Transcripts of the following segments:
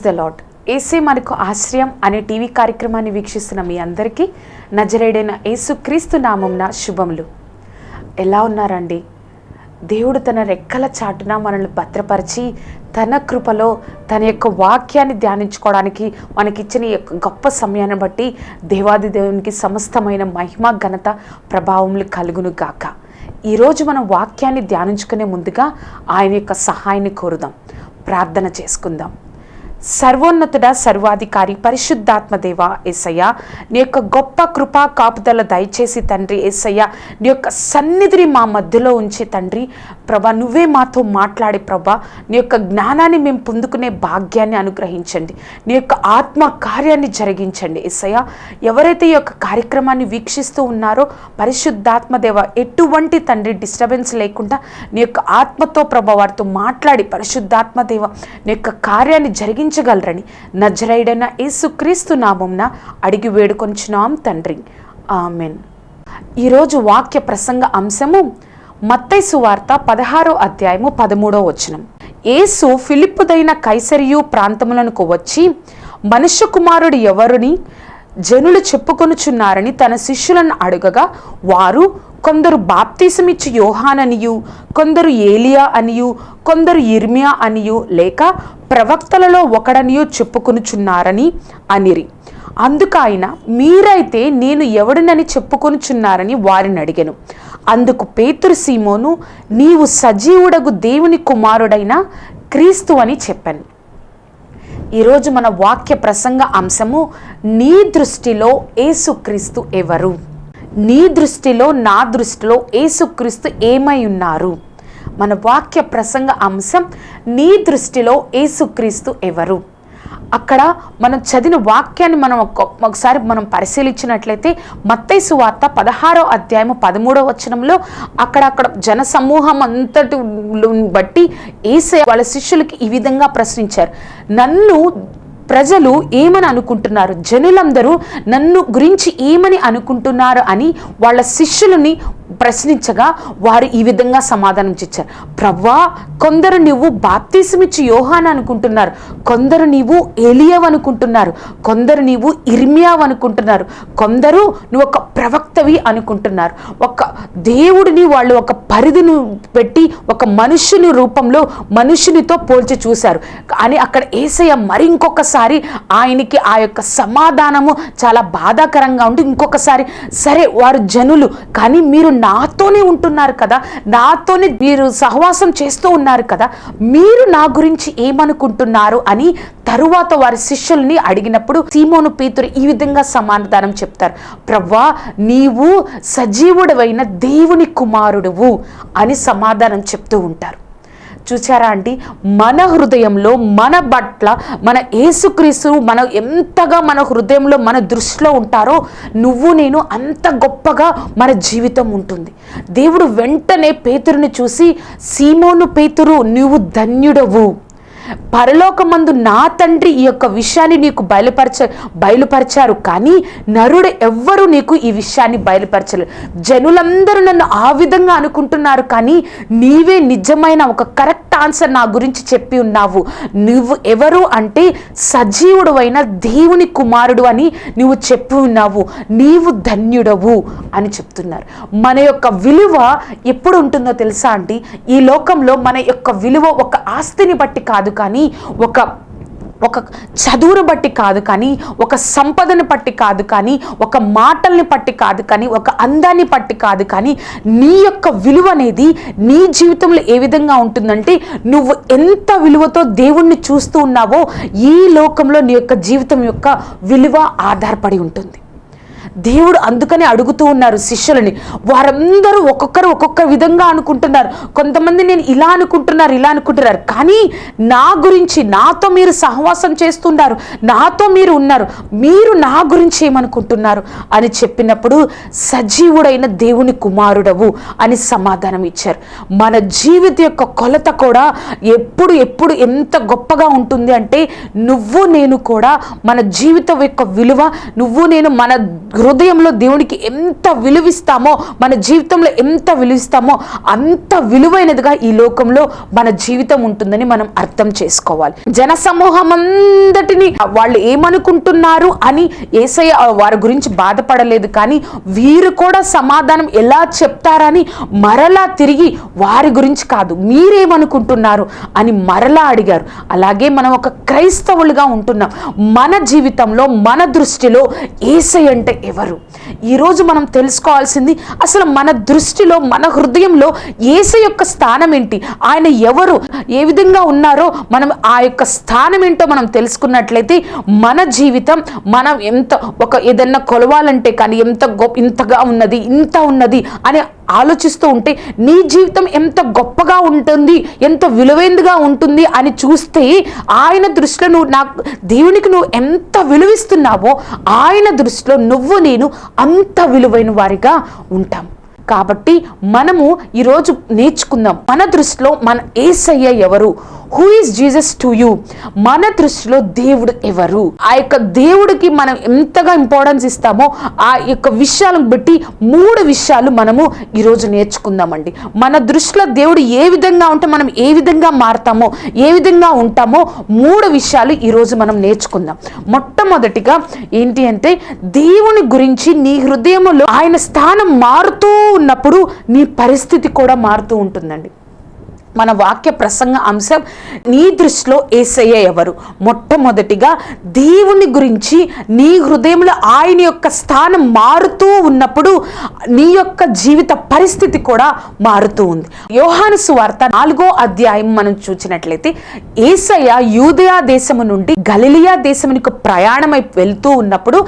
Praise the lord ఏసే మనకు ఆశ్రయం అనే టీవీ కార్యక్రమాన్ని వీక్షిస్తున్న మీ అందరికీ నజరేడైన యేసుక్రీస్తు నామంన శుభములు. ఎలా ఉన్నారండి? దేవుడు తన రెక్కల చాటున మనల్ని భద్రపరిచి తన కృపలో తన యొక్క వాక్యాన్ని ధ్యానించుకోవడానికి మనకిచ్చిన ఈ యొక్క గొప్ప సమయాన్ని బట్టి దేవాది దేవునికి సమస్తమైన మహిమ ఘనత ప్రభావములు కలుగును గాక. ఈరోజు మనం వాక్యాన్ని ధ్యానించుకునే ముందుగా ఆయన యొక్క సహాయాన్ని కోరుదాం. ప్రార్థన చేసుకుందాం. సర్వోన్నతుడ సర్వాధికారి పరిశుద్ధాత్మదేవ ఏసయ్య నీ యొక్క గొప్ప కృపా కాపుదల దయచేసి తండ్రి ఏసయ్య నీ యొక్క సన్నిధిని మా మధ్యలో ఉంచి తండ్రి ప్రభా నువ్వే మాతో మాట్లాడి ప్రభా నీ యొక్క జ్ఞానాన్ని మేము పొందుకునే భాగ్యాన్ని అనుగ్రహించండి. నీ యొక్క ఆత్మ కార్యాన్ని జరిగించండి ఏసయ్య. ఎవరైతే ఈ యొక్క కార్యక్రమాన్ని వీక్షిస్తూ ఉన్నారో పరిశుద్ధాత్మదేవ ఎటువంటి తండ్రి డిస్టర్బెన్స్ లేకుండా నీ యొక్క ఆత్మతో ప్రభా వారితో మాట్లాడి పరిశుద్ధాత్మదేవ నీ యొక్క కార్యాన్ని జరిగించగలరని నజరైడైన యేసుక్రీస్తు నామంన అడిగి వేడుకొంచున్నాం తండ్రి. ఆమెన్. ఈరోజు వాక్య ప్రసంగ అంశము మత్తైసు వార్త పదహారో అధ్యాయము పదమూడో వచనం. యేసు ఫిలిప్పుదైన కైసరియు ప్రాంతములకు వచ్చి మనుష్య కుమారుడు ఎవరుని? జనులు చెప్పుకొనుచున్నారని తన శిష్యులను అడుగగా వారు కొందరు బాప్తీసమిచ్చి యోహాననియు కొందరు ఏలియా అనియు కొందరు ఇర్మియా అనియు లేక ప్రవక్తలలో ఒకడనియో చెప్పుకొనుచున్నారని అనిరి. అందుకైన మీరైతే నేను ఎవడినని చెప్పుకొనుచున్నారని వారిని అడిగాను. అందుకు పేతురు సీమోను నీవు సజీవుడగు దేవుని కుమారుడైన క్రీస్తు అని చెప్పాను. ఈరోజు మన వాక్య ప్రసంగ అంశము నీ దృష్టిలో ఏసుక్రీస్తు ఎవరు? నీ దృష్టిలో నా దృష్టిలో ఏసుక్రీస్తు ఏమై ఉన్నారు? మన వాక్య ప్రసంగ అంశం నీ దృష్టిలో ఏసుక్రీస్తు ఎవరు? అక్కడ మనం చదివిన వాక్యాన్ని మనం ఒకసారి మనం పరిశీలించినట్లయితే మత్తైసు వార్త పదహారో అధ్యాయము పదమూడవ వచనంలో అక్కడ అక్కడ జన సమూహం అంతటి బట్టి ఏసే వాళ్ళ శిష్యులకి ఈ విధంగా ప్రశ్నించారు. నన్ను ప్రజలు ఏమని అనుకుంటున్నారు? జనులందరూ నన్ను గురించి ఏమని అనుకుంటున్నారు అని వాళ్ళ శిష్యులని ప్రశ్నించగా వారు ఈ విధంగా సమాధానం ఇచ్చారు. ప్రవ్వా కొందరు నువ్వు బాప్తీసమిచ్చి యోహాన్ అనుకుంటున్నారు. కొందరు నీవు ఏలియవ్ అనుకుంటున్నారు. కొందరు నీవు ఇర్మియావ్ అనుకుంటున్నారు. కొందరు నువ్వు ఒక ప్రవక్తవి అనుకుంటున్నారు. ఒక దేవుడిని వాళ్ళు ఒక పరిధిని పెట్టి ఒక మనుష్యుని రూపంలో మనుషునితో పోల్చి చూశారు. అని అక్కడ ఏసయ్య మరి ఇంకొకసారి ఆయనకి ఆ యొక్క సమాధానము చాలా బాధాకరంగా ఉండి ఇంకొకసారి సరే వారు జనులు కానీ మీరు నాతోనే ఉంటున్నారు కదా నాతోనే మీరు సహవాసం చేస్తూ ఉన్నారు కదా మీరు నా గురించి ఏమనుకుంటున్నారు అని తరువాత వారి శిష్యుల్ని అడిగినప్పుడు సీమోను పీతురు ఈ విధంగా సమాధానం చెప్తారు. ప్రవ్వా నీవు సజీవుడవైన దేవుని కుమారుడువు అని సమాధానం చెప్తూ ఉంటారు. చూసారా అండి? మన హృదయంలో మన పట్ల మన ఏసుక్రీస్తు మన ఎంతగా మన హృదయంలో మన దృష్టిలో ఉంటారో నువ్వు నేను అంత గొప్పగా మన జీవితం ఉంటుంది. దేవుడు వెంటనే పేతురుని చూసి సీమోను పేతురు నువ్వు ధన్యుడవు. పరలోకమందు నా తండ్రి ఈ యొక్క విషయాన్ని నీకు బయలుపరచ బయలుపరిచారు. కానీ నరుడు ఎవ్వరూ నీకు ఈ విషయాన్ని బయలుపరచలేదు జనులందరూ నన్ను ఆ విధంగా అనుకుంటున్నారు. కానీ నీవే నిజమైన ఒక కరెక్ట్ ఆన్సర్ నా గురించి చెప్పి ఉన్నావు. నువ్వు ఎవరు అంటే సజీవుడు అయిన దేవుని కుమారుడు అని నువ్వు చెప్పి ఉన్నావు. నీవు ధన్యుడవు అని చెప్తున్నారు. మన యొక్క విలువ ఎప్పుడు ఉంటుందో తెలుసా అండి? ఈ లోకంలో మన యొక్క విలువ ఒక ఆస్తిని బట్టి కాదు కానీ ఒక ఒక చదువును బట్టి కాదు కానీ ఒక సంపదను బట్టి కాదు కానీ ఒక మాటల్ని బట్టి కాదు కానీ ఒక అందాన్ని బట్టి కాదు కానీ నీ యొక్క విలువ అనేది నీ జీవితంలో ఏ విధంగా ఉంటుందంటే నువ్వు ఎంత విలువతో దేవుణ్ణి చూస్తూ ఉన్నావో ఈ లోకంలో నీ యొక్క జీవితం యొక్క విలువ ఆధారపడి ఉంటుంది. దేవుడు అందుకని అడుగుతూ ఉన్నారు శిష్యులని. వారందరూ ఒక్కొక్కరు ఒక్కొక్క విధంగా అనుకుంటున్నారు. కొంతమంది నేను ఇలా అనుకుంటున్నారు ఇలా అనుకుంటున్నారు. కానీ నా గురించి నాతో మీరు సహవాసం చేస్తున్నారు. నాతో మీరు ఉన్నారు. మీరు నా గురించి ఏమనుకుంటున్నారు? అని చెప్పినప్పుడు సజీవుడైన దేవుని కుమారుడవు అని సమాధానం ఇచ్చారు. మన జీవిత యొక్క కొలత కూడా ఎప్పుడు ఎప్పుడు ఎంత గొప్పగా ఉంటుంది అంటే నువ్వు నేను కూడా మన జీవితం యొక్క విలువ నువ్వు నేను మన హృదయంలో దేవునికి ఎంత విలువిస్తామో మన జీవితంలో ఎంత విలువిస్తామో అంత విలువైనదిగా ఈ లోకంలో మన జీవితం ఉంటుందని మనం అర్థం చేసుకోవాలి. జన సమూహం అంతటిని వాళ్ళు ఏమనుకుంటున్నారు అని ఏసయ్య వారి గురించి బాధపడలేదు కానీ వీరు కూడా సమాధానం ఎలా చెప్తారని మరలా తిరిగి వారి గురించి కాదు మీరేమనుకుంటున్నారు అని మరలా అడిగారు. అలాగే మనం ఒక క్రైస్తవులుగా ఉంటున్నాం. మన జీవితంలో మన దృష్టిలో ఏసై అంటే ఎవరు ఈరోజు మనం తెలుసుకోవాల్సింది అసలు మన దృష్టిలో మన హృదయంలో ఏసై యొక్క స్థానం ఏంటి? ఆయన ఎవరు? ఏ విధంగా ఉన్నారో మనం ఆ యొక్క స్థానం ఏంటో మనం తెలుసుకున్నట్లయితే మన జీవితం మనం ఎంత ఒక ఏదన్నా కొలవాలంటే కానీ ఎంత గొప్ప ఇంతగా ఉన్నది ఇంత ఉన్నది అని ఆలోచిస్తూ ఉంటే నీ జీవితం ఎంత గొప్పగా ఉంటుంది ఎంత విలువైందిగా ఉంటుంది అని చూస్తే ఆయన దృష్టిలో నువ్వు నాకు దేవునికి నువ్వు ఎంత విలువిస్తున్నావో ఆయన దృష్టిలో నువ్వు నేను అంత విలువైన వారిగా ఉంటాం. కాబట్టి మనము ఈరోజు నేర్చుకుందాం. మన దృష్టిలో మన ఏసయ్య ఎవరు? Who is Jesus to you మన దృష్టిలో దేవుడు ఎవరు? ఆ యొక్క దేవుడికి మనం ఎంతగా ఇంపార్టెన్స్ ఇస్తామో ఆ యొక్క విషయాలను బట్టి మూడు విషయాలు మనము ఈరోజు నేర్చుకుందామండి. మన దృష్టిలో దేవుడు ఏ విధంగా ఉంటే మనం ఏ విధంగా మారుతామో ఏ విధంగా ఉంటామో మూడు విషయాలు ఈరోజు మనం నేర్చుకుందాం. మొట్టమొదటిగా ఏంటి అంటే దేవుని గురించి నీ హృదయంలో ఆయన స్థానం మారుతూ ఉన్నప్పుడు నీ పరిస్థితి కూడా మారుతూ ఉంటుందండి. మన వాక్య ప్రసంగ అంశం నీ దృష్టిలో ఏసయ్య ఎవరు? మొట్టమొదటిగా దేవుని గురించి నీ హృదయంలో ఆయన యొక్క స్థానం మారుతూ ఉన్నప్పుడు నీ యొక్క జీవిత పరిస్థితి కూడా మారుతూ ఉంది. యోహాను సువార్త నాలుగో అధ్యాయం మనం చూసినట్లయితే ఏసయ్య యూదయా దేశము నుండి గలిలియా దేశమునికి ప్రయాణమై వెళ్తూ ఉన్నప్పుడు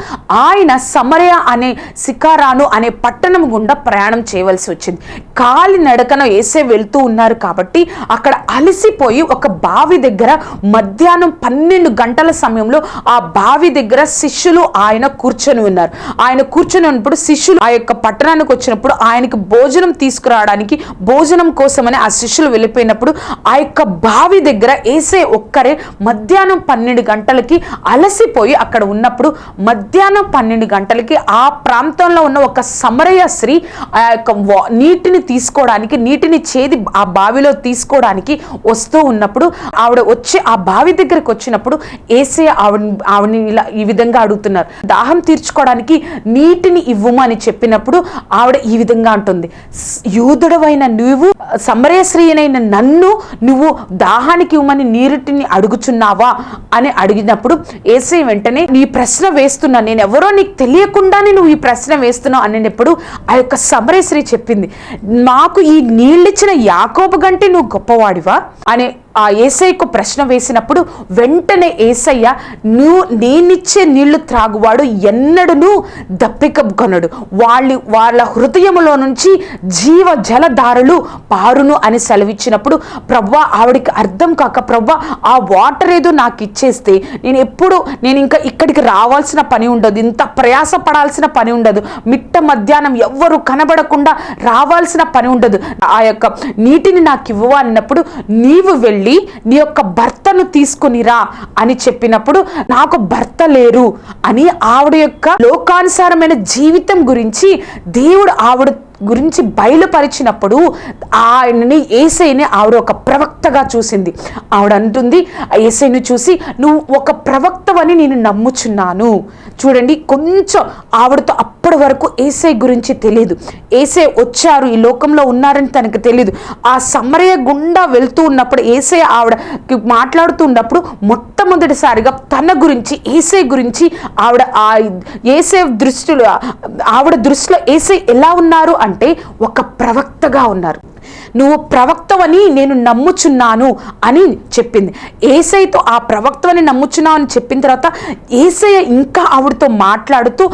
ఆయన సమరయ అనే సికారాను అనే పట్టణం గుండా ప్రయాణం చేయవలసి వచ్చింది. కాలి నడకన ఏసే వెళ్తూ ఉన్నారు కాబట్టి అక్కడ అలసిపోయి ఒక బావి దగ్గర మధ్యాహ్నం పన్నెండు గంటల సమయంలో ఆ బావి దగ్గర శిష్యులు ఆయన కూర్చొని ఉన్నారు. ఆయన కూర్చొని ఉన్నప్పుడు శిష్యులు ఆ యొక్క పట్టణానికి వచ్చినప్పుడు ఆయనకి భోజనం తీసుకురావడానికి భోజనం కోసమని ఆ శిష్యులు వెళ్ళిపోయినప్పుడు ఆ యొక్క బావి దగ్గర ఏసే ఒక్కరే మధ్యాహ్నం పన్నెండు గంటలకి అలసిపోయి అక్కడ ఉన్నప్పుడు మధ్యాహ్నం పన్నెండు గంటలకి ఆ ప్రాంతంలో ఉన్న ఒక సమరయ స్త్రీ ఆ యొక్క నీటిని తీసుకోవడానికి నీటిని చేది ఆ బావిలో తీసుకోవడానికి వస్తూ ఉన్నప్పుడు ఆవిడ వచ్చి ఆ బావి దగ్గరకు వచ్చినప్పుడు ఏసే ఆవిడ ఆవిడని ఇలా ఈ విధంగా అడుగుతున్నారు. దాహం తీర్చుకోవడానికి నీటిని ఇవ్వమని చెప్పినప్పుడు ఆవిడ ఈ విధంగా అంటుంది. యూదుడవైన నువ్వు సమరేశ్రీయనైన నన్ను నువ్వు దాహానికి ఇవ్వమని నీరుటిని అడుగుచున్నావా? అని అడిగినప్పుడు ఏసే వెంటనే నీ ప్రశ్న వేస్తున్నా నేను ఎవరో నీకు తెలియకుండానే నువ్వు ఈ ప్రశ్న వేస్తున్నావు అనేటప్పుడు ఆ యొక్క సమరేశ్రీ చెప్పింది. నాకు ఈ నీళ్ళిచ్చిన యాకోబు గంటే నువ్వు గొప్పవాడివా? అనే ఆ ఏసయ్యకు ప్రశ్న వేసినప్పుడు వెంటనే ఏసయ్య నువ్వు నేనిచ్చే నీళ్ళు త్రాగువాడు ఎన్నడూ దప్పిక కొనడు వాళ్ళు వాళ్ళ హృదయములో నుంచి జీవ జలధారలు పారును అని సెలవిచ్చినప్పుడు ప్రవ్వ ఆవిడికి అర్థం కాక ప్రవ్వ ఆ వాటర్ ఏదో నాకు ఇచ్చేస్తే నేను ఎప్పుడు నేను ఇంకా ఇక్కడికి రావాల్సిన పని ఉండదు. ఇంత ప్రయాస పడాల్సిన పని ఉండదు. మిట్ట మధ్యాహ్నం ఎవ్వరు కనబడకుండా రావాల్సిన పని ఉండదు. ఆ యొక్క నీటిని నాకు ఇవ్వవా అన్నప్పుడు నీవు వెళ్ళి నీ యొక్క భర్తను తీసుకుని రా అని చెప్పినప్పుడు నాకు భర్త లేరు అని ఆవిడ యొక్క లోకానుసారమైన జీవితం గురించి దేవుడు ఆవిడ గురించి బయలుపరిచినప్పుడు ఆయనని ఏసైని ఆవిడ ఒక ప్రవక్తగా చూసింది. ఆవిడ అంటుంది ఆ ఏసైని చూసి నువ్వు ఒక ప్రవక్తవని నేను నమ్ముచున్నాను. చూడండి కొంచెం ఆవిడతో అప్పటి వరకు ఏసై గురించి తెలియదు. ఏసై వచ్చారు ఈ లోకంలో ఉన్నారని తనకు తెలియదు. ఆ సమరయ గుండా వెళ్తూ ఉన్నప్పుడు ఏసై ఆవిడ మాట్లాడుతూ ఉన్నప్పుడు మొట్టమొదటిసారిగా తన గురించి ఏసై గురించి ఆవిడ ఆ ఏసై దృష్టిలో ఆవిడ దృష్టిలో ఏసై ఎలా ఉన్నారు అంటే అంటే ఒక ప్రవక్తగా ఉన్నారు. నువ్వు ప్రవక్తవని నేను నమ్ముచున్నాను అని చెప్పింది. ఏసైతో ఆ ప్రవక్తవని నమ్ముచున్నావు అని చెప్పిన తర్వాత ఏసయ్య ఇంకా ఆవిడతో మాట్లాడుతూ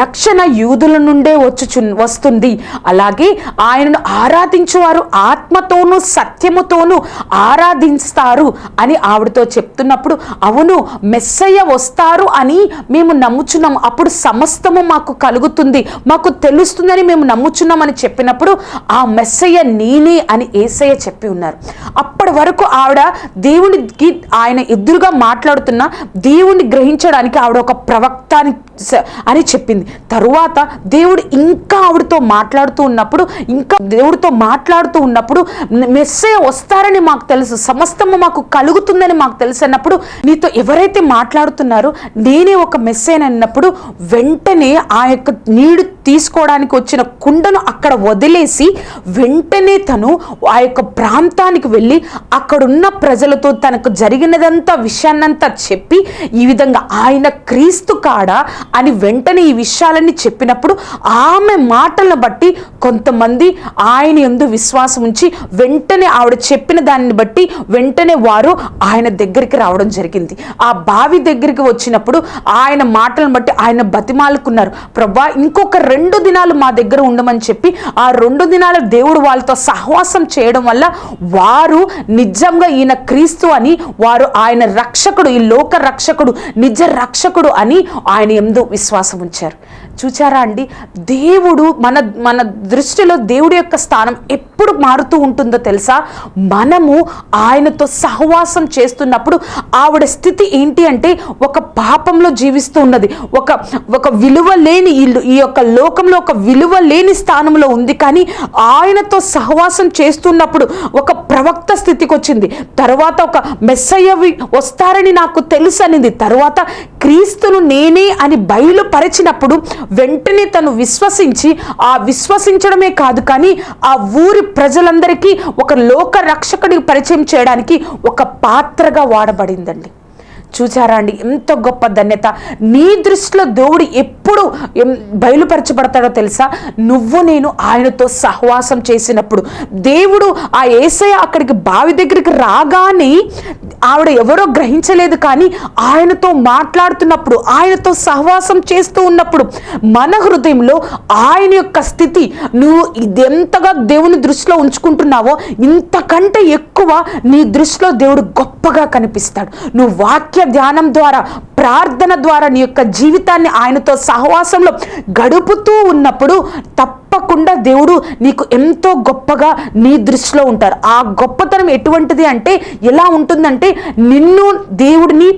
రక్షణ యూదుల నుండే వచ్చుచు వస్తుంది. అలాగే ఆయనను ఆరాధించేవారు ఆత్మతోనూ సత్యముతోనూ ఆరాధిస్తారు అని ఆవిడతో చెప్తున్నప్పుడు అవును మెస్సయ్య వస్తారు అని మేము నమ్ముచున్నాము. అప్పుడు సమస్తము మాకు కలుగుతుంది మాకు తెలుస్తుందని మేము నమ్ముచున్నామని చెప్పినప్పుడు ఆ మెస్సయ్య నేనే అని ఏసయ్య చెప్పి ఉన్నారు. అప్పటి వరకు ఆవిడ దేవునికి ఆయన ఎదురుగా మాట్లాడుతున్న దేవుణ్ణి గ్రహించడానికి ఆవిడ ఒక ప్రవక్త అని స- అని చెప్పింది. తరువాత దేవుడు ఇంకా ఆవిడతో మాట్లాడుతూ ఉన్నప్పుడు ఇంకా దేవుడితో మాట్లాడుతూ ఉన్నప్పుడు మెస్సయ్య వస్తారని మాకు తెలుసు సమస్తము మాకు కలుగుతుందని మాకు తెలుసు అన్నప్పుడు నీతో ఎవరైతే మాట్లాడుతున్నారో నేనే ఒక మెస్సయ్య అన్నప్పుడు వెంటనే ఆ యొక్క నీడు తీసుకోవడానికి వచ్చిన కుండను అక్కడ వదిలేసి వెంటనే తను ఆ యొక్క ప్రాంతానికి వెళ్ళి అక్కడున్న ప్రజలతో తనకు జరిగినదంతా విషయాన్నంతా చెప్పి ఈ విధంగా ఆయన క్రీస్తు కాడ అని వెంటనే ఈ విషయాలన్నీ చెప్పినప్పుడు ఆమె మాటలను బట్టి కొంతమంది ఆయన ఎందు విశ్వాసం ఉంచి వెంటనే ఆవిడ చెప్పిన దానిని బట్టి వెంటనే వారు ఆయన దగ్గరికి రావడం జరిగింది. ఆ బావి దగ్గరికి వచ్చినప్పుడు ఆయన మాటలను బట్టి ఆయన బతిమాలుకున్నారు. ప్రభా ఇంకొక రెండు దినాలు మా దగ్గర ఉండమని చెప్పి ఆ రెండు దినాలు దేవుడు వాళ్ళతో సహవాసం చేయడం వల్ల వారు నిజంగా ఈయన క్రీస్తు అని వారు ఆయన రక్షకుడు ఈ లోక రక్షకుడు నిజ రక్షకుడు అని ఆయన ఎందు విశ్వాసం ఉంచారు. చూచారా అండి? దేవుడు మన మన దృష్టిలో దేవుడి యొక్క స్థానం ఎప్పుడు మారుతూ ఉంటుందో తెలుసా? మనము ఆయనతో సహవాసం చేస్తున్నప్పుడు ఆవిడ స్థితి ఏంటి అంటే ఒక పాపంలో జీవిస్తూ ఉన్నది. ఒక ఒక విలువ లేని ఇల్లు ఈ యొక్క లోకంలో ఒక విలువ లేని స్థానంలో ఉంది కానీ ఆయనతో సహవాసం చేస్తున్నప్పుడు ఒక ప్రవక్త స్థితికి వచ్చింది తర్వాత ఒక మెస్సయ్యవి వస్తారని నాకు తెలుసు అనింది తర్వాత క్రీస్తును నేనే అని బయలుపరిచినప్పుడు వెంటనే తను విశ్వసించి ఆ విశ్వసించడమే కాదు కానీ ఆ ఊరి ప్రజలందరికీ ఒక లోక రక్షకుడికి పరిచయం చేయడానికి ఒక పాత్రగా వాడబడిందండి. చూచారా అండి? ఎంత గొప్ప ధన్యత. నీ దృష్టిలో దేవుడు ఎప్పుడు బయలుపరచబడతాడో తెలుసా? నువ్వు నేను ఆయనతో సహవాసం చేసినప్పుడు. దేవుడు ఆ ఏసయ అక్కడికి బావి దగ్గరికి రాగానే ఆవిడ ఎవరో గ్రహించలేదు కానీ ఆయనతో మాట్లాడుతున్నప్పుడు ఆయనతో సహవాసం చేస్తూ ఉన్నప్పుడు మన హృదయంలో ఆయన యొక్క స్థితి నువ్వు ఇదెంతగా దేవుని దృష్టిలో ఉంచుకుంటున్నావో ఇంతకంటే ఎక్కువ నీ దృష్టిలో దేవుడు గొప్పగా కనిపిస్తాడు. నువ్వు వాక్య ధ్యానం ద్వారా ప్రార్థన ద్వారా నీ యొక్క జీవితాన్ని ఆయనతో సహవాసంలో గడుపుతూ ఉన్నప్పుడు తప్ప తప్పకుండా దేవుడు నీకు ఎంతో గొప్పగా నీ దృష్టిలో ఉంటారు. ఆ గొప్పతనం ఎటువంటిది అంటే ఎలా ఉంటుందంటే నిన్ను దేవుడిని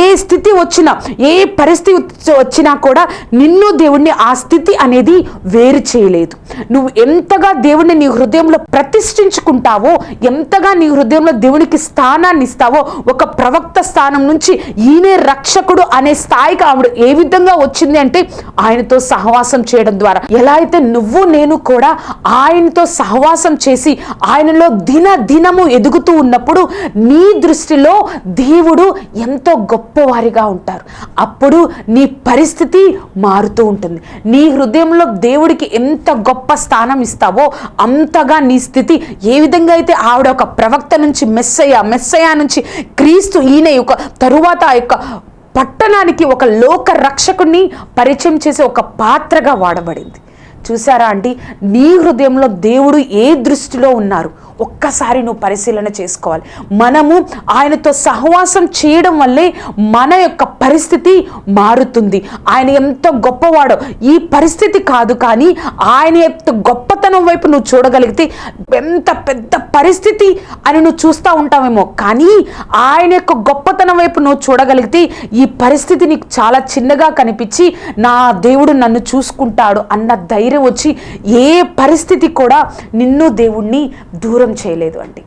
ఏ స్థితి వచ్చినా ఏ పరిస్థితి వచ్చినా కూడా నిన్ను దేవుడిని ఆ స్థితి అనేది వేరు చేయలేదు. నువ్వు ఎంతగా దేవుడిని నీ హృదయంలో ప్రతిష్ఠించుకుంటావో ఎంతగా నీ హృదయంలో దేవునికి స్థానాన్ని ఇస్తావో ఒక ప్రవక్త స్థానం నుంచి ఈయనే రక్షకుడు అనే స్థాయికి ఆవిడ ఏ విధంగా వచ్చింది అంటే ఆయనతో సహవాసం చేయడం ద్వారా. ఎలా అయితే నువ్వు నేను కూడా ఆయనతో సహవాసం చేసి ఆయనలో దిన దినము ఎదుగుతూ ఉన్నప్పుడు నీ దృష్టిలో దేవుడు ఎంతో గొప్పవారిగా ఉంటారు. అప్పుడు నీ పరిస్థితి మారుతూ ఉంటుంది. నీ హృదయంలో దేవుడికి ఎంత గొప్ప స్థానం ఇస్తావో అంతగా నీ స్థితి ఏ విధంగా అయితే ఆవిడ ఒక ప్రవక్త నుంచి మెస్సయ్య మెస్సయ్య నుంచి క్రీస్తు ఈయన యొక్క తరువాత ఆ యొక్క పట్టణానికి ఒక లోక రక్షకుని పరిచయం చేసే ఒక పాత్రగా వాడబడింది. చూసారా అంటే నీ హృదయంలో దేవుడు ఏ దృష్టిలో ఉన్నారు? ఒక్కసారి నువ్వు పరిశీలన చేసుకోవాలి. మనము ఆయనతో సహవాసం చేయడం వల్లే మన యొక్క పరిస్థితి మారుతుంది. ఆయన ఎంత గొప్పవాడో ఈ పరిస్థితి కాదు కానీ ఆయన యొక్క గొప్పతనం వైపు నువ్వు చూడగలిగితే ఎంత పెద్ద పరిస్థితి అని నువ్వు చూస్తూ ఉంటావేమో. కానీ ఆయన యొక్క గొప్పతనం వైపు నువ్వు చూడగలిగితే ఈ పరిస్థితి నీకు చాలా చిన్నగా కనిపించి నా దేవుడు నన్ను చూసుకుంటాడు అన్న ధైర్యం వచ్చి ఏ పరిస్థితి కూడా నిన్ను దేవుణ్ణి దూరం చేయలేదు అండి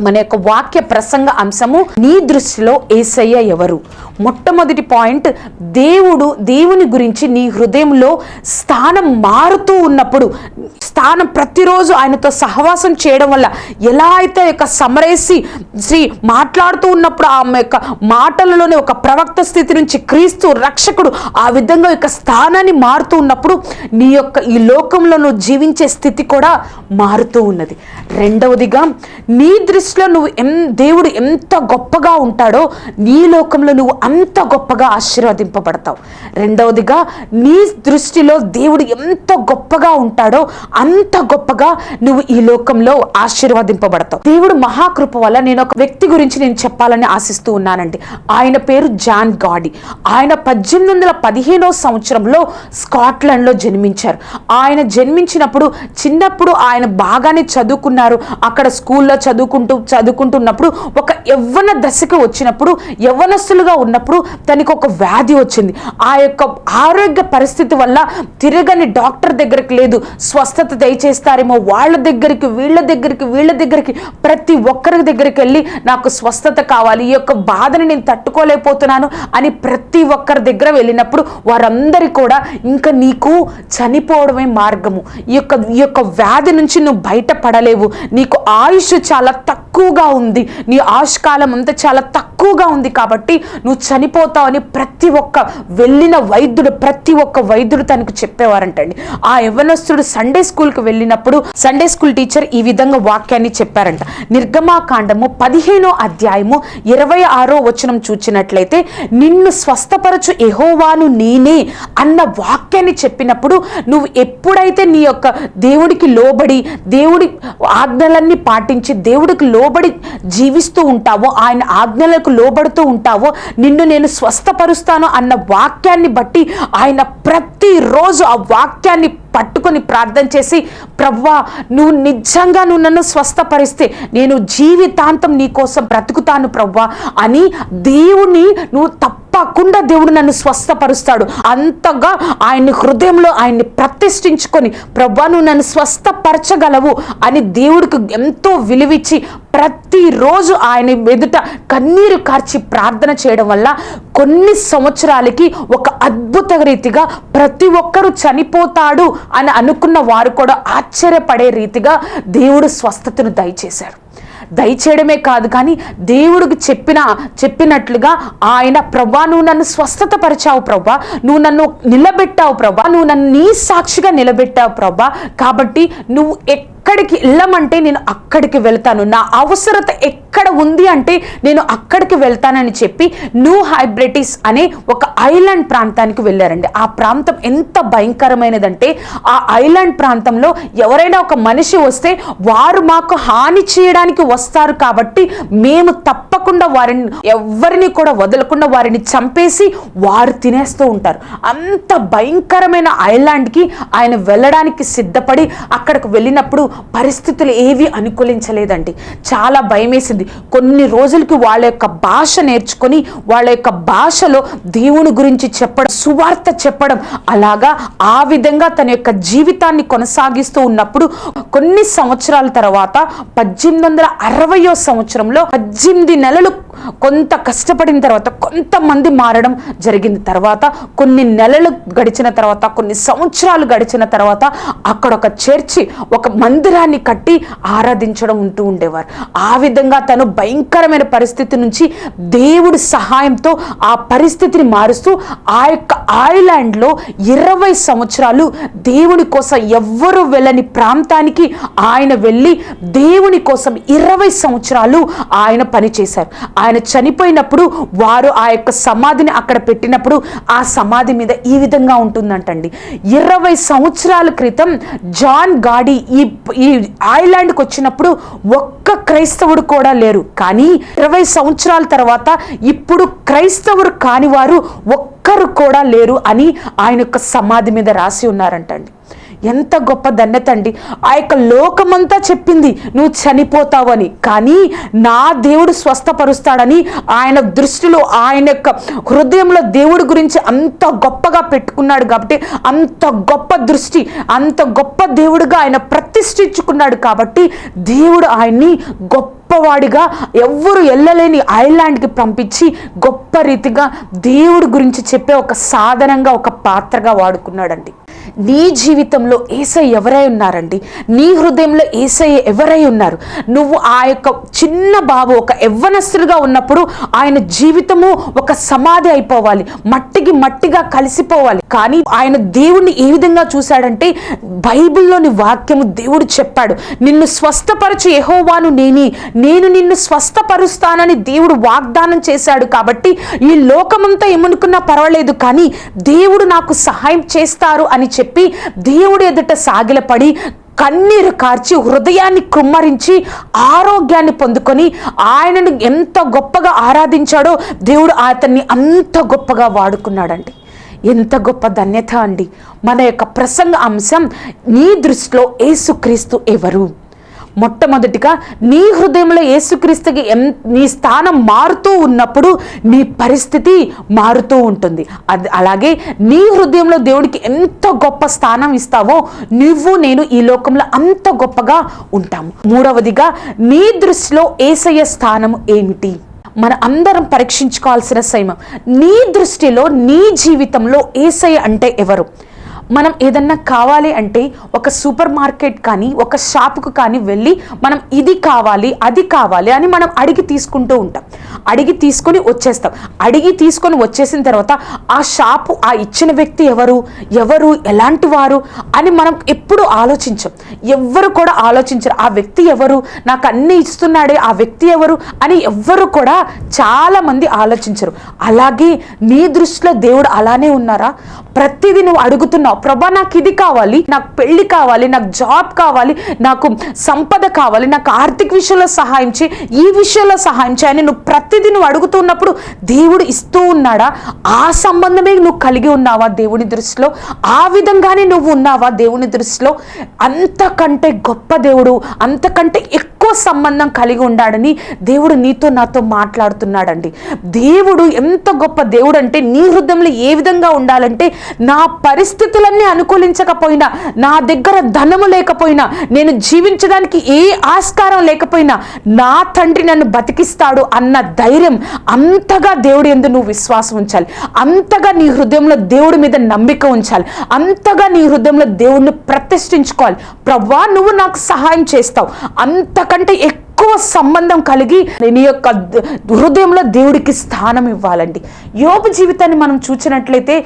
మన యొక్క వాక్య ప్రసంగ అంశము నీ దృష్టిలో ఏసయ్య ఎవరు? మొట్టమొదటి పాయింట్ దేవుడు దేవుని గురించి నీ హృదయంలో స్థానం మారుతూ ఉన్నప్పుడు స్థానం ప్రతిరోజు ఆయనతో సహవాసం చేయడం వల్ల ఎలా అయితే యొక్క సమరేసి శ్రీ మాట్లాడుతూ ఉన్నప్పుడు ఆమె యొక్క మాటలలోనే ఒక ప్రవక్త స్థితి నుంచి క్రీస్తు రక్షకుడు ఆ విధంగా యొక్క స్థానాన్ని మారుతూ ఉన్నప్పుడు నీ యొక్క ఈ లోకంలో నువ్వు జీవించే స్థితి కూడా మారుతూ ఉన్నది. రెండవదిగా నీ దృష్టిలో నువ్వు ఎం దేవుడు ఎంత గొప్పగా ఉంటాడో నీ లోకంలో నువ్వు అంత గొప్పగా ఆశీర్వదింపబడతావు. రెండవదిగా నీ దృష్టిలో దేవుడు ఎంత గొప్పగా ఉంటాడో అంత గొప్పగా నువ్వు ఈ లోకంలో ఆశీర్వదింపబడతావు. దేవుడు మహాకృప వల్ల నేను ఒక వ్యక్తి గురించి నేను చెప్పాలని ఆశిస్తూ ఉన్నానండి. ఆయన పేరు జాన్ గాడి. ఆయన పద్దెనిమిది వందల పదిహేనో సంవత్సరంలో స్కాట్లాండ్లో జన్మించారు. ఆయన జన్మించినప్పుడు చిన్నప్పుడు ఆయన బాగానే చదువుకున్నారు. అక్కడ స్కూల్లో చదువుకుంటూ చదువుకుంటున్నప్పుడు ఒక యవ్వన దశకు వచ్చినప్పుడు యవ్వనస్తులుగా ఉన్నప్పుడు తనకు ఒక వ్యాధి వచ్చింది. ఆ యొక్క ఆరోగ్య పరిస్థితి వల్ల తిరగని డాక్టర్ దగ్గరికి లేదు. స్వస్థత దయచేస్తారేమో వాళ్ళ దగ్గరికి వీళ్ళ దగ్గరికి వీళ్ళ దగ్గరికి ప్రతి ఒక్కరి దగ్గరికి వెళ్ళి నాకు స్వస్థత కావాలి ఈ యొక్క బాధని నేను తట్టుకోలేకపోతున్నాను అని ప్రతి ఒక్కరి దగ్గర వెళ్ళినప్పుడు వారందరి కూడా ఇంకా నీకు చనిపోవడమే మార్గము. ఈ యొక్క ఈ యొక్క వ్యాధి నుంచి నువ్వు బయటపడలేవు. నీకు ఆయుష్ చాలా తక్కువ తక్కువగా ఉంది. నీ ఆయుష్కాలం అంతా చాలా తక్కువగా ఉంది కాబట్టి నువ్వు చనిపోతావని ప్రతి ఒక్క వెళ్ళిన వైద్యుడు ప్రతి ఒక్క వైద్యుడు తనకు చెప్పేవారంటండి. ఆ యవనస్తుడు సండే స్కూల్కి వెళ్ళినప్పుడు సండే స్కూల్ టీచర్ ఈ విధంగా వాక్యాన్ని చెప్పారంట. నిర్గమాకాండము పదిహేనో అధ్యాయము ఇరవై ఆరో వచనం చూచినట్లయితే నిన్ను స్వస్థపరచు ఎహోవాను నేనే అన్న వాక్యాన్ని చెప్పినప్పుడు నువ్వు ఎప్పుడైతే నీ యొక్క దేవుడికి లోబడి దేవుడి ఆజ్ఞలన్నీ పాటించి దేవుడికి లో లోబడి జీవిస్తూ ఉంటావో ఆయన ఆజ్ఞలకు లోబడుతూ ఉంటావో నిన్ను నేను స్వస్థపరుస్తాను అన్న వాక్యాన్ని బట్టి ఆయన ప్రతిరోజు ఆ వాక్యాన్ని పట్టుకొని ప్రార్థన చేసి ప్రవ్వా నువ్వు నిజంగా నువ్వు నన్ను స్వస్థపరిస్తే నేను జీవితాంతం నీ కోసం బ్రతుకుతాను ప్రవ్వా అని దేవుని నువ్వు తప్పకుండా దేవుడు నన్ను స్వస్థపరుస్తాడు. అంతగా ఆయన్ని హృదయంలో ఆయన్ని ప్రతిష్ఠించుకొని ప్రవ్వా నువ్వు నన్ను స్వస్థపరచగలవు అని దేవుడికి ఎంతో విలువిచ్చి ప్రతిరోజు ఆయన ఎదుట కన్నీరు కార్చి ప్రార్థన చేయడం వల్ల కొన్ని సంవత్సరాలకి ఒక అద్భుత రీతిగా ప్రతి ఒక్కరూ చనిపోతాడు అని అనుకున్న వారు కూడా ఆశ్చర్యపడే రీతిగా దేవుడు స్వస్థతను దయచేశారు దయచేయడమే కాదు కానీ దేవుడికి చెప్పిన చెప్పినట్లుగా ఆయన ప్రభా నువ్వు నన్ను స్వస్థత పరిచావు ప్రభా నువ్వు నన్ను నిలబెట్టావు ప్రభా నువ్వు నన్ను నీ సాక్షిగా నిలబెట్టావు ప్రభా కాబట్టి నువ్వు ఎక్కడికి వెళ్ళమంటే నేను అక్కడికి వెళ్తాను. నా అవసరత ఎక్కడ ఉంది అంటే నేను అక్కడికి వెళ్తానని చెప్పి న్యూ హైబ్రిటిస్ అనే ఒక ఐలాండ్ ప్రాంతానికి వెళ్ళారండి. ఆ ప్రాంతం ఎంత భయంకరమైనదంటే ఆ ఐలాండ్ ప్రాంతంలో ఎవరైనా ఒక మనిషి వస్తే వారు మాకు హాని చేయడానికి వస్తారు కాబట్టి మేము తప్పకుండా వారిని ఎవరిని కూడా వదలకుండా వారిని చంపేసి వారు తినేస్తూ ఉంటారు. అంత భయంకరమైన ఐలాండ్కి ఆయన వెళ్ళడానికి సిద్ధపడి అక్కడికి వెళ్ళినప్పుడు పరిస్థితులు ఏవి అనుకూలించలేదండి. చాలా భయమేసింది. కొన్ని రోజులకి వాళ్ళ యొక్క భాష నేర్చుకొని వాళ్ళ యొక్క భాషలో దేవుని గురించి చెప్పడం సువార్త చెప్పడం అలాగా ఆ విధంగా తన యొక్క జీవితాన్ని కొనసాగిస్తూ ఉన్నప్పుడు కొన్ని సంవత్సరాల తర్వాత పద్దెనిమిది వందల అరవయో సంవత్సరంలో పద్దెనిమిది నెలలు కొంత కష్టపడిన తర్వాత కొంతమంది మారడం జరిగింది. తర్వాత కొన్ని నెలలు గడిచిన తర్వాత కొన్ని సంవత్సరాలు గడిచిన తర్వాత అక్కడ ఒక చర్చి ఒక మందిరాన్ని కట్టి ఆరాధించడం ఉంటూ ఉండేవారు. ఆ విధంగా తను భయంకరమైన పరిస్థితి నుంచి దేవుడి సహాయంతో ఆ పరిస్థితిని మారుస్తూ ఆ యొక్క ఐలాండ్లో ఇరవై సంవత్సరాలు దేవుని కోసం ఎవ్వరు వెళ్ళని ప్రాంతానికి ఆయన వెళ్ళి దేవుని కోసం ఇరవై సంవత్సరాలు ఆయన పనిచేశారు ఆయన చనిపోయినప్పుడు వారు ఆ యొక్క సమాధిని అక్కడ పెట్టినప్పుడు ఆ సమాధి మీద ఈ విధంగా ఉంటుందంటండి. ఇరవై సంవత్సరాల క్రితం జాన్ గాడి ఈ ఈ ఐలాండ్కి వచ్చినప్పుడు ఒక్క క్రైస్తవుడు కూడా లేరు. కానీ ఇరవై సంవత్సరాల తర్వాత ఇప్పుడు క్రైస్తవుడు కాని వారు ఒక్కరు కూడా లేరు అని ఆయన యొక్క సమాధి మీద రాసి ఉన్నారంటండి. ఎంత గొప్ప ధన్యత అండి. ఆ యొక్క లోకమంతా చెప్పింది నువ్వు చనిపోతావని. కానీ నా దేవుడు స్వస్థపరుస్తాడని ఆయన దృష్టిలో ఆయన యొక్క హృదయంలో దేవుడి గురించి అంత గొప్పగా పెట్టుకున్నాడు కాబట్టి అంత గొప్ప దృష్టి అంత గొప్ప దేవుడుగా ఆయన ప్రతిష్ఠించుకున్నాడు కాబట్టి దేవుడు ఆయన్ని గొప్పవాడిగా ఎవ్వరు వెళ్ళలేని ఐలాండ్కి పంపించి గొప్ప రీతిగా దేవుడి గురించి చెప్పే ఒక సాధనంగా ఒక పాత్రగా వాడుకున్నాడండి. నీ జీవితంలో ఏసై ఎవరై ఉన్నారండి? నీ హృదయంలో ఏసై ఎవరై ఉన్నారు? నువ్వు ఆ యొక్క చిన్న బాబు ఒక యవ్వనస్తులుగా ఉన్నప్పుడు ఆయన జీవితము ఒక సమాధి అయిపోవాలి. మట్టికి మట్టిగా కలిసిపోవాలి. కానీ ఆయన దేవుణ్ణి ఏ విధంగా చూశాడంటే బైబిల్లోని వాక్యము దేవుడు చెప్పాడు. నిన్ను స్వస్థపరచు ఎహోవాను నేని. నేను నిన్ను స్వస్థపరుస్తానని దేవుడు వాగ్దానం చేశాడు కాబట్టి ఈ లోకమంతా ఏమనుకున్నా పర్వాలేదు. కానీ దేవుడు నాకు సహాయం చేస్తారు అని చెప్పి చెప్పి దేవుడి ఎదుట సాగిలపడి కన్నీరు కార్చి హృదయాన్ని కుమ్మరించి ఆరోగ్యాన్ని పొందుకొని ఆయనను ఎంత గొప్పగా ఆరాధించాడో దేవుడు అతన్ని అంత గొప్పగా వాడుకున్నాడండి. ఎంత గొప్ప ధన్యత అండి. మన యొక్క ప్రసంగ అంశం నీ దృష్టిలో ఏసుక్రీస్తు ఎవరు? మొట్టమొదటిగా నీ హృదయంలో యేసుక్రీస్తుకి ఎన్ నీ స్థానం మారుతూ ఉన్నప్పుడు నీ పరిస్థితి మారుతూ ఉంటుంది. అది అలాగే నీ హృదయంలో దేవుడికి ఎంత గొప్ప స్థానం ఇస్తావో నువ్వు నేను ఈ లోకంలో అంత గొప్పగా ఉంటాము. మూడవదిగా నీ దృష్టిలో ఏసయ్య స్థానం ఏమిటి? మన అందరం పరీక్షించుకోవాల్సిన సమయం. నీ దృష్టిలో నీ జీవితంలో ఏసయ్య అంటే ఎవరు? మనం ఏదన్నా కావాలి అంటే ఒక సూపర్ మార్కెట్ కానీ ఒక షాప్కు కానీ వెళ్ళి మనం ఇది కావాలి అది కావాలి అని మనం అడిగి తీసుకుంటూ ఉంటాం. అడిగి తీసుకొని వచ్చేస్తాం. అడిగి తీసుకొని వచ్చేసిన తర్వాత ఆ షాపు ఆ ఇచ్చిన వ్యక్తి ఎవరు? ఎవరు? ఎలాంటి వారు? అని మనం ఎప్పుడు ఆలోచించం. ఎవ్వరు కూడా ఆలోచించరు. ఆ వ్యక్తి ఎవరు? నాకు అన్ని ఇస్తున్నాడే ఆ వ్యక్తి ఎవరు? అని ఎవ్వరు కూడా చాలామంది ఆలోచించరు. అలాగే నీ దృష్టిలో దేవుడు అలానే ఉన్నారా? ప్రతిదీ నువ్వు అడుగుతున్నావు. ప్రభా నాకు ఇది కావాలి నాకు పెళ్ళి కావాలి నాకు జాబ్ కావాలి నాకు సంపద కావాలి నాకు ఆర్థిక విషయంలో సహాయం చేయి ఈ విషయంలో సహాయం చేయని నువ్వు ప్రతిదీ నువ్వు అడుగుతున్నప్పుడు దేవుడు ఇస్తూ ఉన్నాడా? ఆ సంబంధమే నువ్వు కలిగి ఉన్నావా దేవుని దృష్టిలో? ఆ విధంగానే నువ్వు ఉన్నావా దేవుని దృష్టిలో? అంతకంటే గొప్ప దేవుడు అంతకంటే ఎక్కువ సంబంధం కలిగి ఉండాడని దేవుడు నీతో నాతో మాట్లాడుతున్నాడండి. దేవుడు ఎంత గొప్ప దేవుడు అంటే నీ హృదయంలో ఏ విధంగా ఉండాలంటే నా పరిస్థితులన్నీ అనుకూలించకపోయినా నా దగ్గర ధనము లేకపోయినా నేను జీవించడానికి ఏ ఆస్కారం లేకపోయినా నా తండ్రి నన్ను బతికిస్తాడు అన్న ధైర్యం అంతగా దేవుడు ఎందు నువ్వు విశ్వాసం ఉంచాలి. అంతగా నీ హృదయంలో దేవుడి మీద నమ్మిక ఉంచాలి. అంతగా నీ హృదయంలో దేవుడిని ప్రతిష్ఠించుకోవాలి. ప్రవ్వా నువ్వు నాకు సహాయం చేస్తావు. అంతకంటే ఎక్కువ సంబంధం కలిగి నీ యొక్క హృదయంలో దేవుడికి స్థానం ఇవ్వాలండి. యోబు జీవితాన్ని మనం చూసినట్లయితే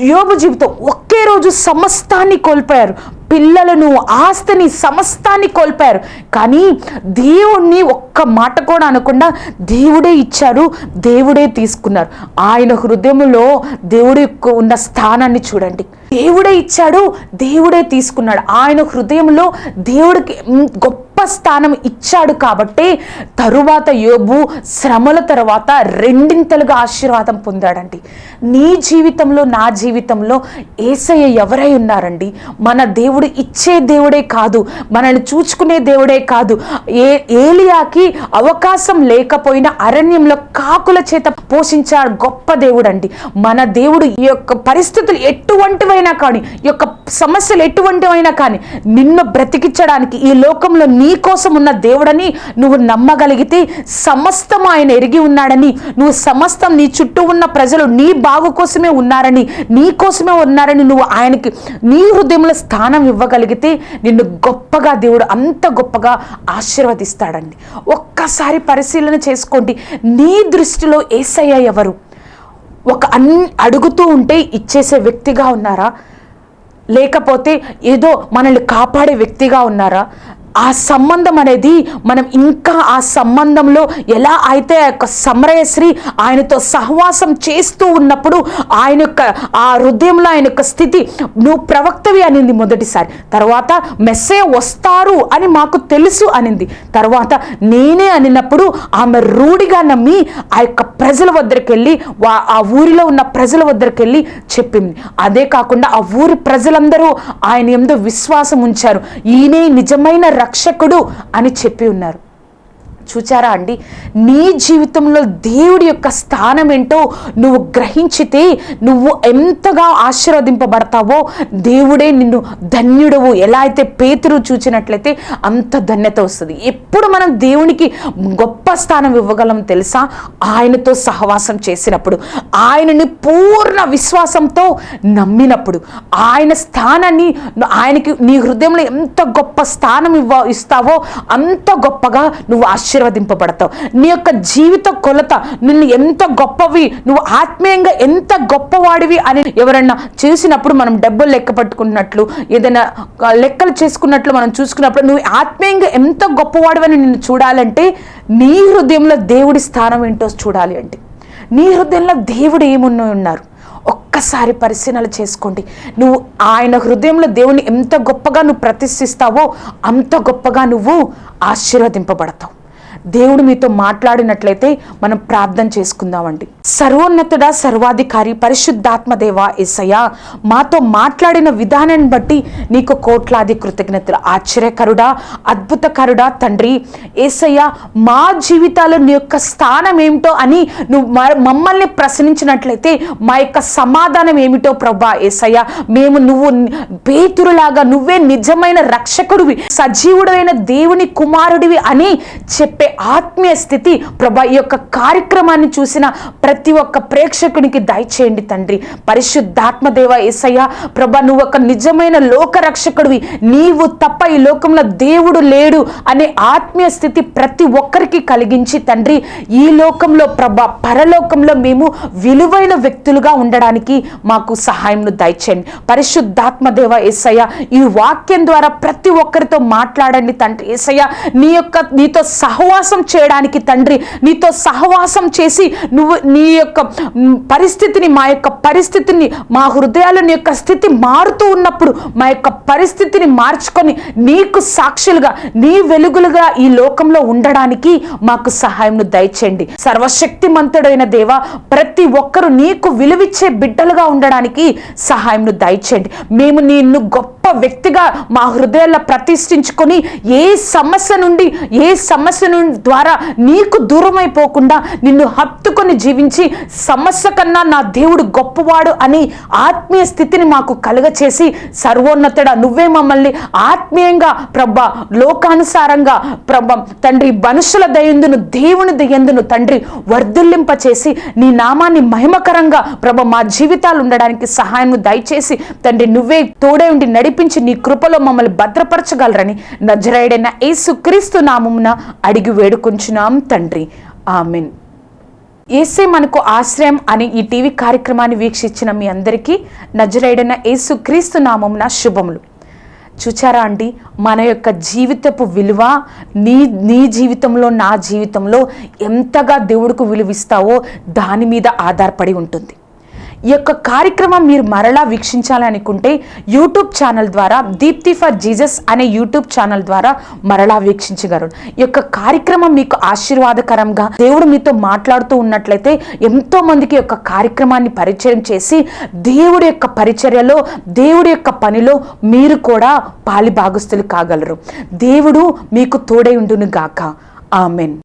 యోబు జీవితం ఒకే రోజు సమస్తాన్ని కోల్పోయారు. పిల్లలను ఆస్తిని సమస్తాన్ని కోల్పోయారు. కానీ దేవుణ్ణి ఒక్క మాట కూడా అనకుండా దేవుడే ఇచ్చారు దేవుడే తీసుకున్నారు. ఆయన హృదయంలో దేవుడి ఉన్న స్థానాన్ని చూడండి. దేవుడే ఇచ్చాడు దేవుడే తీసుకున్నాడు. ఆయన హృదయంలో దేవుడికి గొప్ప గొప్ప స్థానం ఇచ్చాడు కాబట్టి తరువాత యోబు శ్రమల తర్వాత రెండింతలుగా ఆశీర్వాదం పొందాడండి. నీ జీవితంలో నా జీవితంలో ఏసయ్య ఎవరై ఉన్నారండి? మన దేవుడు ఇచ్చే దేవుడే కాదు మనల్ని చూచుకునే దేవుడే కాదు. ఏ ఏలియాకి అవకాశం లేకపోయినా అరణ్యంలో కాకుల చేత పోషించాడు గొప్ప దేవుడు అండి మన దేవుడు ఈ యొక్క పరిస్థితులు ఎటువంటివైనా కానీ ఈ యొక్క సమస్యలు ఎటువంటివైనా కానీ నిన్ను బ్రతికించడానికి ఈ లోకంలో నీ కోసం ఉన్న దేవుడని నువ్వు నమ్మగలిగితే సమస్తం ఆయన ఎరిగి ఉన్నాడని నువ్వు సమస్తం నీ చుట్టూ ఉన్న ప్రజలు నీ బాగు కోసమే ఉన్నారని నీ కోసమే ఉన్నారని నువ్వు ఆయనకి నీ హృదయంలో స్థానం ఇవ్వగలిగితే నిన్ను గొప్పగా దేవుడు అంత గొప్పగా ఆశీర్వదిస్తాడండి. ఒక్కసారి పరిశీలన చేసుకోండి. నీ దృష్టిలో ఏసయ్య ఎవరు? ఒక అన్ అడుగుతూ ఉంటే ఇచ్చేసే వ్యక్తిగా ఉన్నారా? లేకపోతే ఏదో మనల్ని కాపాడే వ్యక్తిగా ఉన్నారా? ఆ సంబంధం అనేది మనం ఇంకా ఆ సంబంధంలో ఎలా అయితే ఆ యొక్క సమరయశ్రీ ఆయనతో సహవాసం చేస్తూ ఉన్నప్పుడు ఆయన యొక్క ఆ హృదయంలో ఆయన యొక్క స్థితి నువ్వు ప్రవక్తవి అనింది మొదటిసారి. తర్వాత మెస్సే వస్తారు అని మాకు తెలుసు అనింది. తర్వాత నేనే అనినప్పుడు ఆమె రూఢిగా నమ్మి ఆ యొక్క ప్రజల వద్దరికి వెళ్ళి వా- ఆ ఊరిలో ఉన్న ప్రజల వద్దరికి వెళ్ళి చెప్పింది. అదే కాకుండా ఆ ఊరి ప్రజలందరూ ఆయన ఎందు విశ్వాసం ఉంచారు. ఈయనే నిజమైన రక్షకుడు అని చెప్పి ఉన్నారు. చూచారా అండి? నీ జీవితంలో దేవుడి యొక్క స్థానం ఏంటో నువ్వు గ్రహించితే నువ్వు ఎంతగా ఆశీర్వదింపబడతావో దేవుడే నిన్ను ధన్యుడవు. ఎలా అయితే పేతురు చూచినట్లయితే అంత ధన్యత వస్తుంది. ఎప్పుడు మనం దేవునికి గొప్ప స్థానం ఇవ్వగలం తెలుసా? ఆయనతో సహవాసం చేసినప్పుడు ఆయనని పూర్ణ విశ్వాసంతో నమ్మినప్పుడు ఆయన స్థానాన్ని ఆయనకి నీ హృదయంలో ఎంత గొప్ప స్థానం ఇవ్వ ఇస్తావో అంత గొప్పగా నువ్వు ఆశీర్వదింపబడతావు. నీ యొక్క జీవిత కొలత నిన్ను ఎంత గొప్పవి నువ్వు ఆత్మీయంగా ఎంత గొప్పవాడివి అని ఎవరన్నా చేసినప్పుడు మనం డబ్బులు లెక్క పట్టుకున్నట్లు ఏదైనా లెక్కలు చేసుకున్నట్లు మనం చూసుకున్నప్పుడు నువ్వు ఆత్మీయంగా ఎంత గొప్పవాడివని నిన్ను చూడాలంటే నీ హృదయంలో దేవుడి స్థానం ఏంటో చూడాలి అంటే. నీ హృదయంలో దేవుడు ఏమున్న ఉన్నారు. ఒక్కసారి పరిశీలన చేసుకోండి. నువ్వు ఆయన హృదయంలో దేవుని ఎంత గొప్పగా నువ్వు ప్రతిష్ఠిస్తావో అంత గొప్పగా నువ్వు ఆశీర్వదింపబడతావు. దేవుడు మీతో మాట్లాడినట్లయితే మనం ప్రార్థన చేసుకుందామండి. సర్వోన్నతుడ సర్వాధికారి పరిశుద్ధాత్మదేవ దేవ మాతో మాట్లాడిన విధానాన్ని బట్టి నీకు కోట్లాది కృతజ్ఞతలు. ఆశ్చర్యకరుడా అద్భుతకరుడా తండ్రి ఏసయ్య మా జీవితాల్లో నీ యొక్క స్థానం ఏమిటో అని నువ్వు మమ్మల్ని ప్రశ్నించినట్లయితే మా యొక్క సమాధానం ఏమిటో ప్రభా ఏసయ్య మేము నువ్వు పేతురులాగా నువ్వే నిజమైన రక్షకుడివి సజీవుడైన దేవుని కుమారుడివి అని చెప్పే ఆత్మీయ స్థితి ప్రభా ఈ యొక్క కార్యక్రమాన్ని చూసిన ప్రతి ఒక్క ప్రేక్షకునికి దయచేయండి తండ్రి. పరిశుద్ధాత్మదేవ ఏసయ్య ప్రభా నువ్వు ఒక నిజమైన లోకరక్షకుడివి. నీవు తప్ప ఈ లోకంలో దేవుడు లేడు అనే ఆత్మీయ స్థితి ప్రతి ఒక్కరికి కలిగించి తండ్రి ఈ లోకంలో ప్రభా పరలోకంలో మేము విలువైన వ్యక్తులుగా ఉండడానికి మాకు సహాయంను దయచేయండి. పరిశుద్ధాత్మదేవ ఏసయ్య ఈ వాక్యం ద్వారా ప్రతి ఒక్కరితో మాట్లాడండి తండ్రి. ఏసయ్య నీ యొక్క నీతో సహో సహవాసం చేయడానికి తండ్రి నీతో సహవాసం చేసి నువ్వు నీ యొక్క పరిస్థితిని మా యొక్క పరిస్థితిని మా హృదయాలు నీ యొక్క స్థితి మారుతూ ఉన్నప్పుడు మా యొక్క పరిస్థితిని మార్చుకొని నీకు సాక్షులుగా నీ వెలుగులుగా ఈ లోకంలో ఉండడానికి మాకు సహాయంను దయచేయండి. సర్వశక్తిమంతుడైన దేవ ప్రతి ఒక్కరు నీకు విలువిచ్చే బిడ్డలుగా ఉండడానికి సహాయంను దయచేయండి. మేము నిన్ను గొప్ప వ్యక్తిగా మా హృదయాల్లో ప్రతిష్ఠించుకొని ఏ సమస్య నుండి ఏ సమస్య నుండి ద్వారా నీకు దూరం అయిపోకుండా నిన్ను హత్తుకొని జీవించి సమస్య కన్నా నా దేవుడు గొప్పవాడు అని ఆత్మీయ స్థితిని మాకు కలుగచేసి సర్వోన్నతుడ నువ్వే మమ్మల్ని ఆత్మీయంగా ప్రభ లోకానుసారంగా ప్రభ తండ్రి మనుషుల దయందును దేవుని దయందును తండ్రి వర్ధుల్లింప చేసి నీ నామాన్ని మహిమకరంగా ప్రభ మా జీవితాలు ఉండడానికి సహాయం దయచేసి తండ్రి నువ్వే తోడే ఉండి నడిపించి నీ కృపలో మమ్మల్ని భద్రపరచగలరని నజరాయుడైన యేసు క్రీస్తు నామమున అడిగి వేడుకుంటున్నాం తండ్రి. ఆమెన్. ఏసే మనకు ఆశ్రయం అని ఈ టీవీ కార్యక్రమాన్ని వీక్షించిన మీ అందరికీ నజరైడన యేసు క్రీస్తు నామమున శుభములు. చూచారా అండి మన యొక్క జీవితపు విలువ నీ నీ జీవితంలో నా జీవితంలో ఎంతగా దేవుడికి విలువిస్తావో దాని మీద ఆధారపడి ఉంటుంది. ఈ యొక్క కార్యక్రమం మీరు మరలా వీక్షించాలనుకుంటే యూట్యూబ్ ఛానల్ ద్వారా దీప్తి ఫర్ జీసస్ అనే యూట్యూబ్ ఛానల్ ద్వారా మరలా వీక్షించగలరు. ఈ యొక్క కార్యక్రమం మీకు ఆశీర్వాదకరంగా దేవుడు మీతో మాట్లాడుతూ ఉన్నట్లయితే ఎంతో మందికి యొక్క కార్యక్రమాన్ని పరిచయం చేసి దేవుడి యొక్క పరిచర్యలో దేవుడి యొక్క పనిలో మీరు కూడా పాలి భాగస్తులు కాగలరు. దేవుడు మీకు తోడై ఉండును గాక ఆమెన్.